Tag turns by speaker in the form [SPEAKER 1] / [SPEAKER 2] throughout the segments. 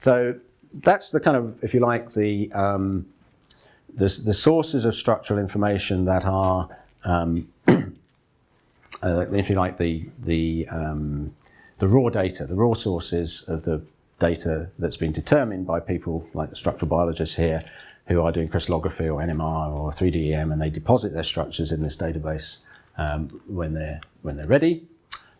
[SPEAKER 1] so that's the kind of, if you like, the, um, the, the sources of structural information that are, um, uh, if you like, the, the, um, the raw data, the raw sources of the data that's been determined by people like the structural biologists here who are doing crystallography or NMR or 3DEM and they deposit their structures in this database um, when, they're, when they're ready.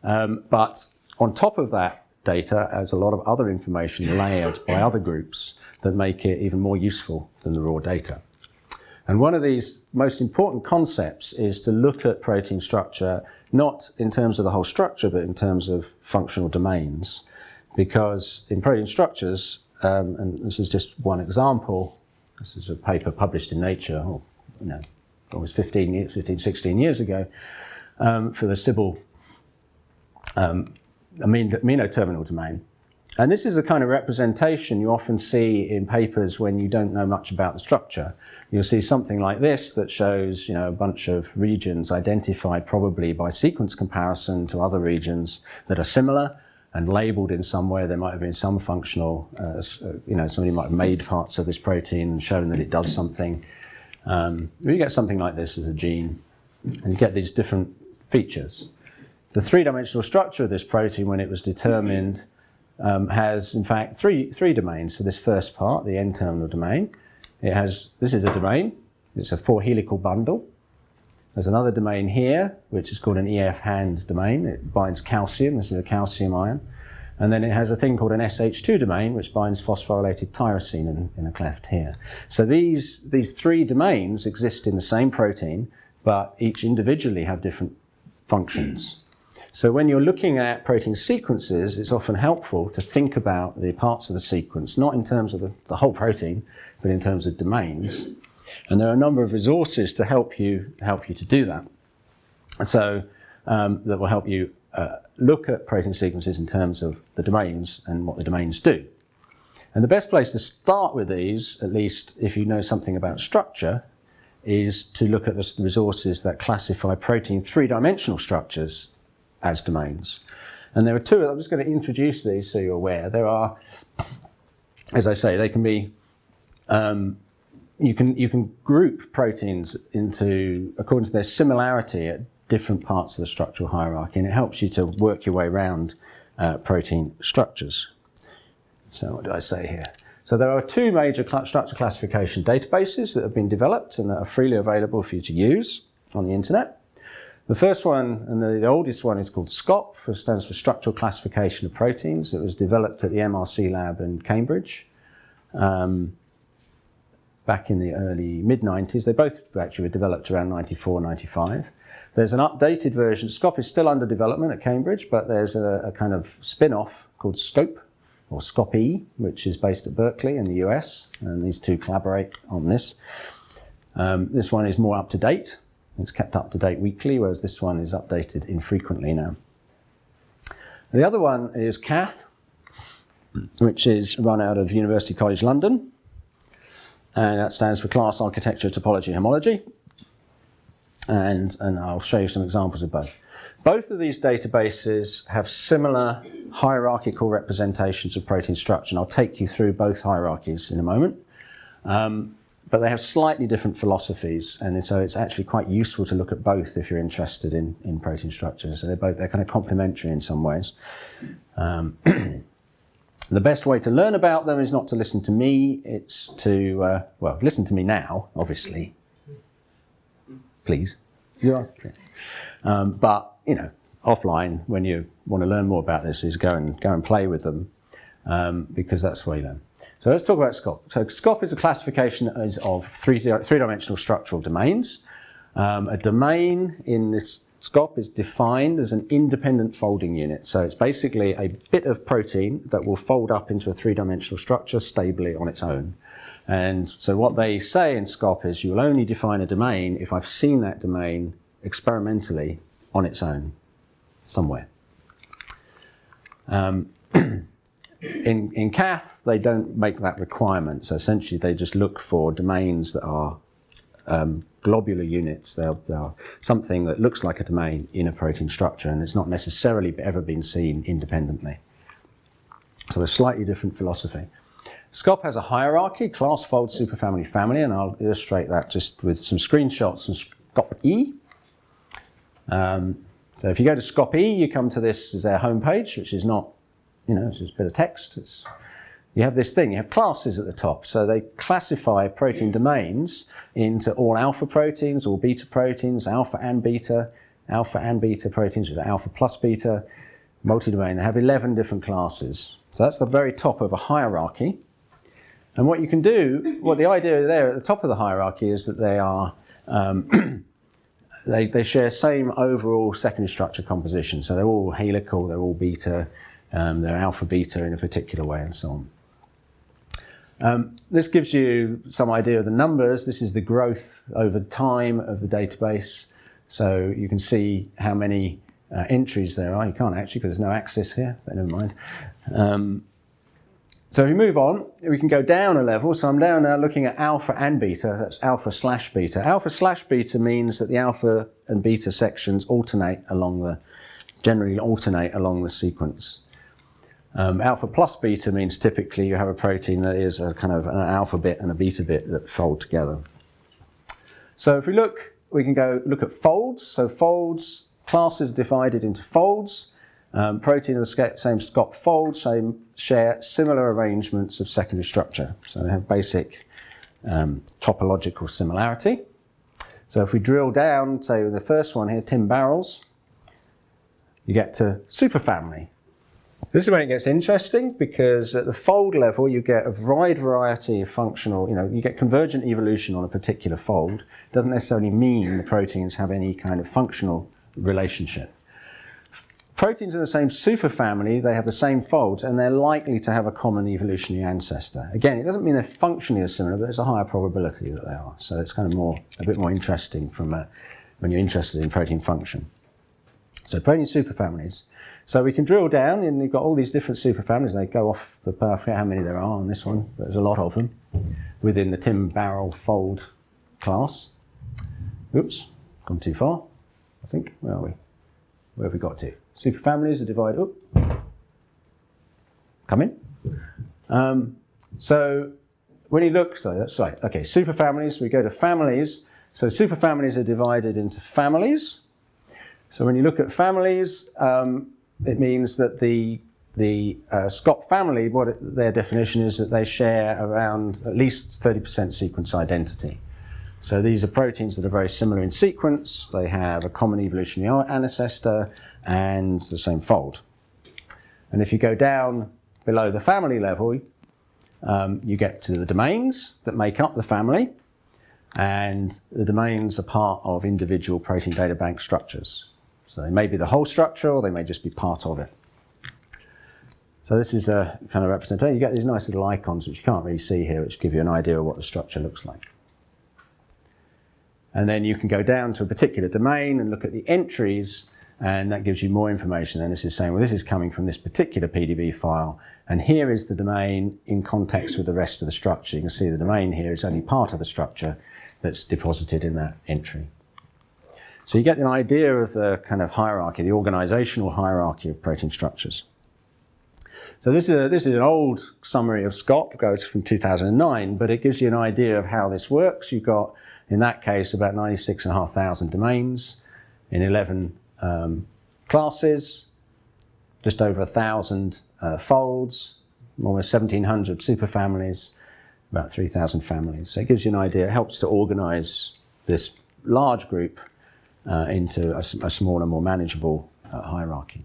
[SPEAKER 1] Um, but on top of that data, as a lot of other information layered by other groups that make it even more useful than the raw data. And one of these most important concepts is to look at protein structure, not in terms of the whole structure, but in terms of functional domains. Because in protein structures, um, and this is just one example, this is a paper published in Nature, or, you know, almost 15, 15 16 years ago, um, for the Cbl um, amino terminal domain. And this is a kind of representation you often see in papers when you don't know much about the structure. You'll see something like this that shows you know, a bunch of regions identified probably by sequence comparison to other regions that are similar and labeled in some way. There might have been some functional, uh, uh, you know, somebody might have made parts of this protein and shown that it does something. Um, you get something like this as a gene and you get these different features. The three-dimensional structure of this protein when it was determined um, has in fact three, three domains for this first part, the N-terminal domain. It has, this is a domain, it's a four helical bundle. There's another domain here, which is called an EF hand domain. It binds calcium, this is a calcium ion. And then it has a thing called an SH2 domain, which binds phosphorylated tyrosine in, in a cleft here. So these, these three domains exist in the same protein, but each individually have different functions. So when you're looking at protein sequences, it's often helpful to think about the parts of the sequence, not in terms of the, the whole protein, but in terms of domains. And there are a number of resources to help you, help you to do that. And so um, that will help you uh, look at protein sequences in terms of the domains and what the domains do. And the best place to start with these, at least if you know something about structure, is to look at the resources that classify protein three-dimensional structures as domains. And there are two, I'm just going to introduce these so you're aware. There are, as I say, they can be, um, you, can, you can group proteins into, according to their similarity at different parts of the structural hierarchy, and it helps you to work your way around uh, protein structures. So what do I say here? So there are two major cl structure classification databases that have been developed and that are freely available for you to use on the internet. The first one, and the, oldest one, is called SCOP, which stands for Structural Classification of Proteins. It was developed at the MRC lab in Cambridge um, back in the early mid-90s. They both actually were developed around 94, 95. There's an updated version. SCOP is still under development at Cambridge, but there's a, a kind of spin-off called SCOPE, or SCOPE, which is based at Berkeley in the US, and these two collaborate on this. Um, this one is more up to date, it's kept up to date weekly, whereas this one is updated infrequently now. The other one is CATH, which is run out of University College London. And that stands for Class Architecture, Topology, Homology. And, and I'll show you some examples of both. Both of these databases have similar hierarchical representations of protein structure, and I'll take you through both hierarchies in a moment. Um, but they have slightly different philosophies, and so it's actually quite useful to look at both if you're interested in, in protein structures. So they're both they're kind of complementary in some ways. Um, the best way to learn about them is not to listen to me, it's to, uh, well, listen to me now, obviously. Please. You are. Um, but, you know, offline, when you want to learn more about this, is go and, go and play with them, um, because that's where you learn. So let's talk about SCOP. So SCOP is a classification of three-dimensional structural domains. Um, a domain in this SCOP is defined as an independent folding unit. So it's basically a bit of protein that will fold up into a three-dimensional structure stably on its own. And so what they say in SCOP is you'll only define a domain if I've seen that domain experimentally on its own somewhere. Um, in, in CATH, they don't make that requirement. So essentially, they just look for domains that are um, globular units. They're, they're, something that looks like a domain in a protein structure, and it's not necessarily ever been seen independently. So there's slightly different philosophy. SCOP has a hierarchy, class, fold, superfamily, family, and I'll illustrate that just with some screenshots from SCOP-E. Um, so if you go to SCOP-E, you come to this as their homepage, which is not, you know, it's just a bit of text. It's, you have this thing, you have classes at the top. So they classify protein domains into all alpha proteins, all beta proteins, alpha and beta, alpha and beta proteins with alpha plus beta, multi-domain. They have 11 different classes. So that's the very top of a hierarchy. And what you can do, what the idea there at the top of the hierarchy is that they are, um, they, they share same overall secondary structure composition. So they're all helical, they're all beta, um, they're alpha beta in a particular way and so on. Um, this gives you some idea of the numbers. This is the growth over time of the database. So you can see how many uh, entries there are. You can't actually because there's no axis here, but never mind. Um, so if we move on, we can go down a level. So I'm down now looking at alpha and beta. That's alpha slash beta. Alpha slash beta means that the alpha and beta sections alternate along the, generally alternate along the sequence. Um, alpha plus beta means typically you have a protein that is a kind of an alpha bit and a beta bit that fold together. So if we look, we can go look at folds. So folds, classes divided into folds. Um, protein of the same SCOP fold same, share similar arrangements of secondary structure. So they have basic um, topological similarity. So if we drill down, say the first one here, TIM barrels, you get to superfamily. This is when it gets interesting because at the fold level you get a wide variety of functional, you know, you get convergent evolution on a particular fold. It doesn't necessarily mean the proteins have any kind of functional relationship. Proteins in the same superfamily, they have the same folds and they're likely to have a common evolutionary ancestor. Again, it doesn't mean they're functionally as similar, but there's a higher probability that they are. So it's kind of more, a bit more interesting from a, when you're interested in protein function. So protein superfamilies. So we can drill down and you've got all these different superfamilies. They go off the path, I forget how many there are on this one, but there's a lot of them within the TIM Barrel fold class. Oops, gone too far, I think. Where are we? Where have we got to? Superfamilies are divided up. Come in. Um, so when you look, so that's okay, superfamilies, we go to families. So superfamilies are divided into families. So when you look at families, um, it means that the the uh, SCOP family, what it, their definition is that they share around at least 30% sequence identity. So these are proteins that are very similar in sequence. They have a common evolutionary ancestor and the same fold. And if you go down below the family level, um, you get to the domains that make up the family. And the domains are part of individual protein data bank structures. So they may be the whole structure or they may just be part of it. So this is a kind of representation. You get these nice little icons which you can't really see here, which give you an idea of what the structure looks like. And then you can go down to a particular domain and look at the entries and that gives you more information. And this is saying, well, this is coming from this particular PDB file. And here is the domain in context with the rest of the structure. You can see the domain here is only part of the structure that's deposited in that entry. So you get an idea of the kind of hierarchy, the organizational hierarchy of protein structures. So this is, a, this is an old summary of SCOP, goes from 2009, but it gives you an idea of how this works. You've got, in that case, about 96,500 domains in 11 um, classes, just over 1,000 uh, folds, almost 1,700 superfamilies, about 3,000 families. So it gives you an idea, it helps to organize this large group uh, into a, a, smaller, more manageable uh, hierarchy.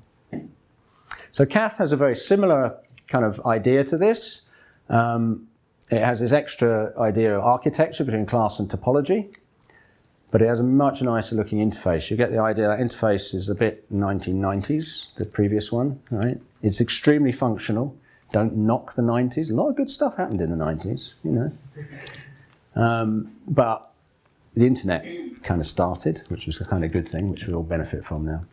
[SPEAKER 1] So Cath has a very similar kind of idea to this. Um, it has this extra idea of architecture between class and topology, but it has a much nicer looking interface. You get the idea that interface is a bit 1990s, the previous one, right? It's extremely functional. Don't knock the 90s. A lot of good stuff happened in the 90s, you know. Um, but the internet kind of started, which was a kind of good thing, which we all benefit from now.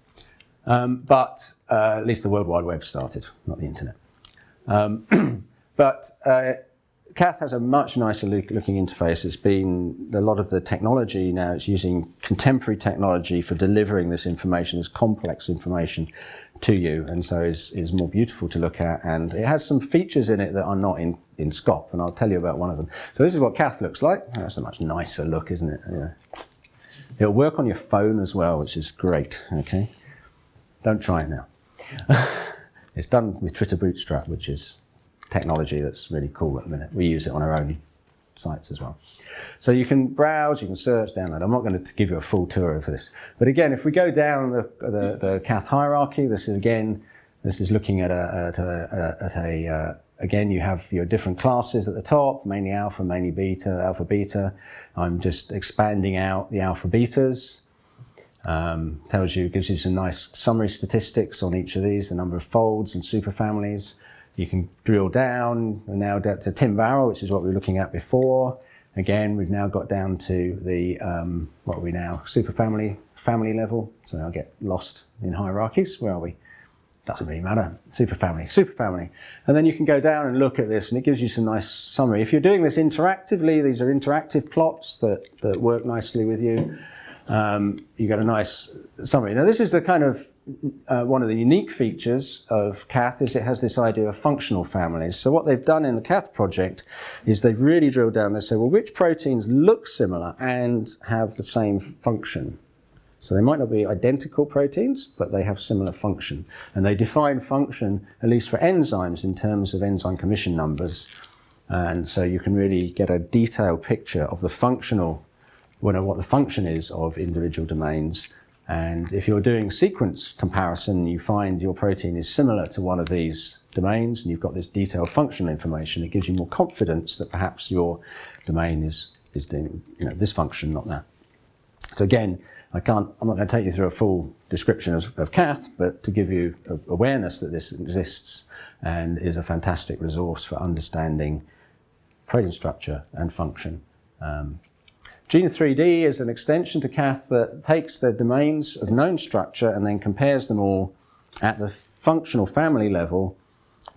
[SPEAKER 1] Um, but uh, at least the World Wide Web started, not the internet. Um, but uh, Cath has a much nicer look, looking interface. It's been a lot of the technology now. It's using contemporary technology for delivering this information, this complex information, to you, and so is is more beautiful to look at. And it has some features in it that are not in in SCOP, and I'll tell you about one of them. So this is what Cath looks like. That's a much nicer look, isn't it? Yeah. It'll work on your phone as well, which is great. Okay, don't try it now. it's done with Twitter Bootstrap, which is technology that's really cool at the minute. We use it on our own sites as well. So you can browse, you can search, download. I'm not going to give you a full tour of this. But again, if we go down the, the, the Cath hierarchy, this is again, this is looking at a, at a, at a uh, again, you have your different classes at the top, mainly alpha, mainly beta, alpha, beta. I'm just expanding out the alpha betas. Um, tells you, gives you some nice summary statistics on each of these, the number of folds and superfamilies. You can drill down, we're now down to TIM barrel, which is what we were looking at before. Again, we've now got down to the, um, what are we now, superfamily, family family level. So I'll get lost in hierarchies. Where are we? Doesn't really matter. Superfamily, superfamily. And then you can go down and look at this and it gives you some nice summary. If you're doing this interactively, these are interactive plots that, that work nicely with you. Um, you get a nice summary. Now this is the kind of uh, one of the unique features of Cath is it has this idea of functional families. So what they've done in the Cath project is they've really drilled down. They say, well, which proteins look similar and have the same function? So they might not be identical proteins, but they have similar function. And they define function, at least for enzymes, in terms of enzyme commission numbers. And so you can really get a detailed picture of the functional, what the function is of individual domains and if you're doing sequence comparison, you find your protein is similar to one of these domains, and you've got this detailed functional information, it gives you more confidence that perhaps your domain is, is doing you know, this function, not that. So again, I can't, I'm not going to take you through a full description of, of Cath, but to give you awareness that this exists and is a fantastic resource for understanding protein structure and function. Um, Gene3D is an extension to Cath that takes the domains of known structure and then compares them all at the functional family level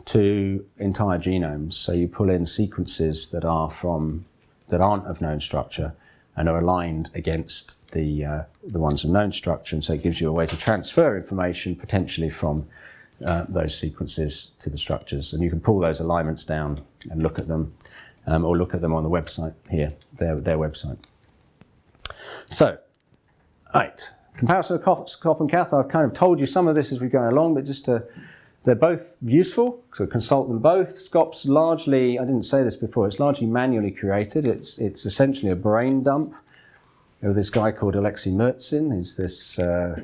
[SPEAKER 1] to entire genomes. So you pull in sequences that are from that aren't of known structure and are aligned against the uh, the ones of known structure, and so it gives you a way to transfer information potentially from uh, those sequences to the structures, and you can pull those alignments down and look at them, um, or look at them on the website here, their their website. So, right, comparison of SCOP and Cath, I've kind of told you some of this as we go along, but just to, they're both useful, so consult them both. SCOP's largely, I didn't say this before, it's largely manually created. It's, it's essentially a brain dump of this guy called Alexei Murzin. He's this uh,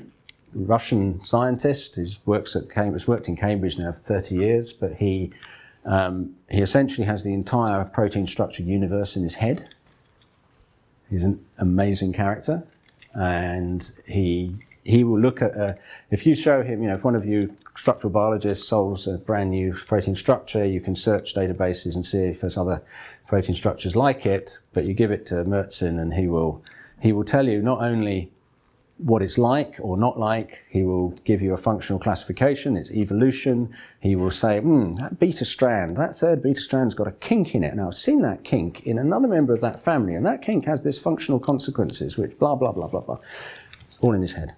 [SPEAKER 1] Russian scientist who works at Cambridge, worked in Cambridge now for 30 years, but he, um, he essentially has the entire protein structure universe in his head. He's an amazing character, and he he will look at uh, if you show him, you know, if one of you structural biologists solves a brand new protein structure, you can search databases and see if there's other protein structures like it. But you give it to Murzin, and he will he will tell you not only what it's like or not like. He will give you a functional classification, its evolution. He will say, hmm, that beta strand, that third beta strand's got a kink in it. Now, I've seen that kink in another member of that family, and that kink has this functional consequences, which blah, blah, blah, blah, blah. It's all in his head.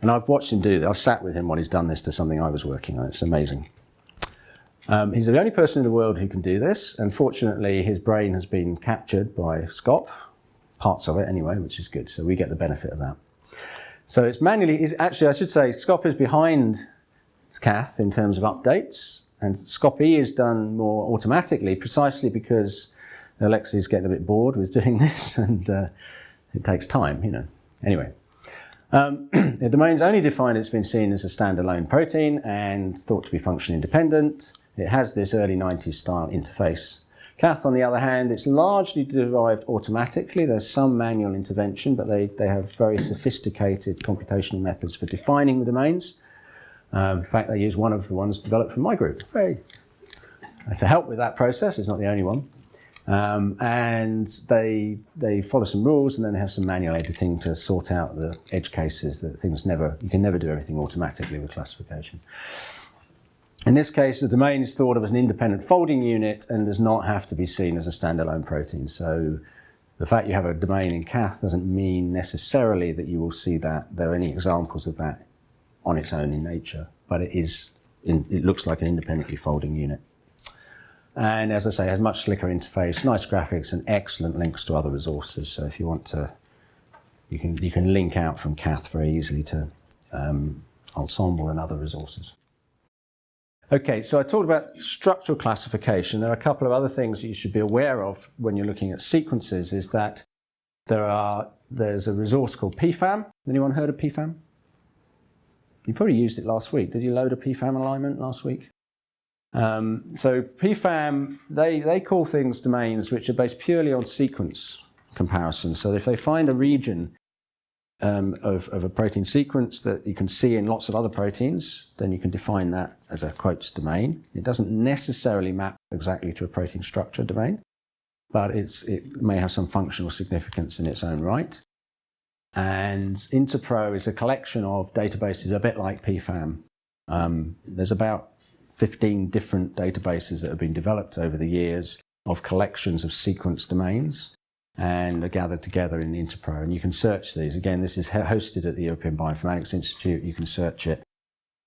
[SPEAKER 1] And I've watched him do that. I've sat with him while he's done this to something I was working on. It's amazing. Um, he's the only person in the world who can do this. Unfortunately, his brain has been captured by SCOP, parts of it anyway, which is good. So we get the benefit of that. So it's manually, actually I should say SCOP is behind Cath in terms of updates and SCOP-E is done more automatically precisely because Alexei's getting a bit bored with doing this and uh, it takes time, you know. Anyway, um, the domain's only defined, it's been seen as a standalone protein and thought to be function independent. It has this early 90s style interface Cath, on the other hand, it's largely derived automatically. There's some manual intervention, but they, they have very sophisticated computational methods for defining the domains. Um, in fact, they use one of the ones developed from my group. Very, to help with that process, it's not the only one. Um, and they, they follow some rules and then they have some manual editing to sort out the edge cases that things never, you can never do everything automatically with classification. In this case, the domain is thought of as an independent folding unit and does not have to be seen as a standalone protein. So the fact you have a domain in Cath doesn't mean necessarily that you will see that. There are any examples of that on its own in nature, but it is, in, it looks like an independently folding unit. And as I say, has much slicker interface, nice graphics, and excellent links to other resources. So if you want to, you can you can link out from Cath very easily to um, Ensembl and other resources. Okay, so I talked about structural classification. There are a couple of other things you should be aware of when you're looking at sequences is that there are, there's a resource called PFAM. Anyone heard of PFAM? You probably used it last week. Did you load a PFAM alignment last week? Um, so PFAM, they, they call things domains which are based purely on sequence comparison. So if they find a region um, of, of, a protein sequence that you can see in lots of other proteins, then you can define that as a quotes domain. It doesn't necessarily map exactly to a protein structure domain, but it may have some functional significance in its own right. And Interpro is a collection of databases a bit like PFAM. Um, there's about 15 different databases that have been developed over the years of collections of sequence domains and are gathered together in Interpro. And you can search these. Again, this is hosted at the European Bioinformatics Institute. You can search it.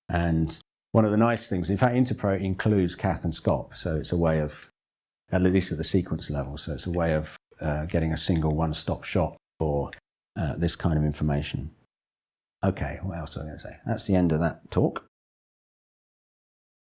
[SPEAKER 1] And one of the nice things, in fact, Interpro includes Cath and SCOP. So it's a way of, at least at the sequence level, so it's a way of uh, getting a single one-stop shop for uh, this kind of information. Okay, what else was I going to say? That's the end of that talk.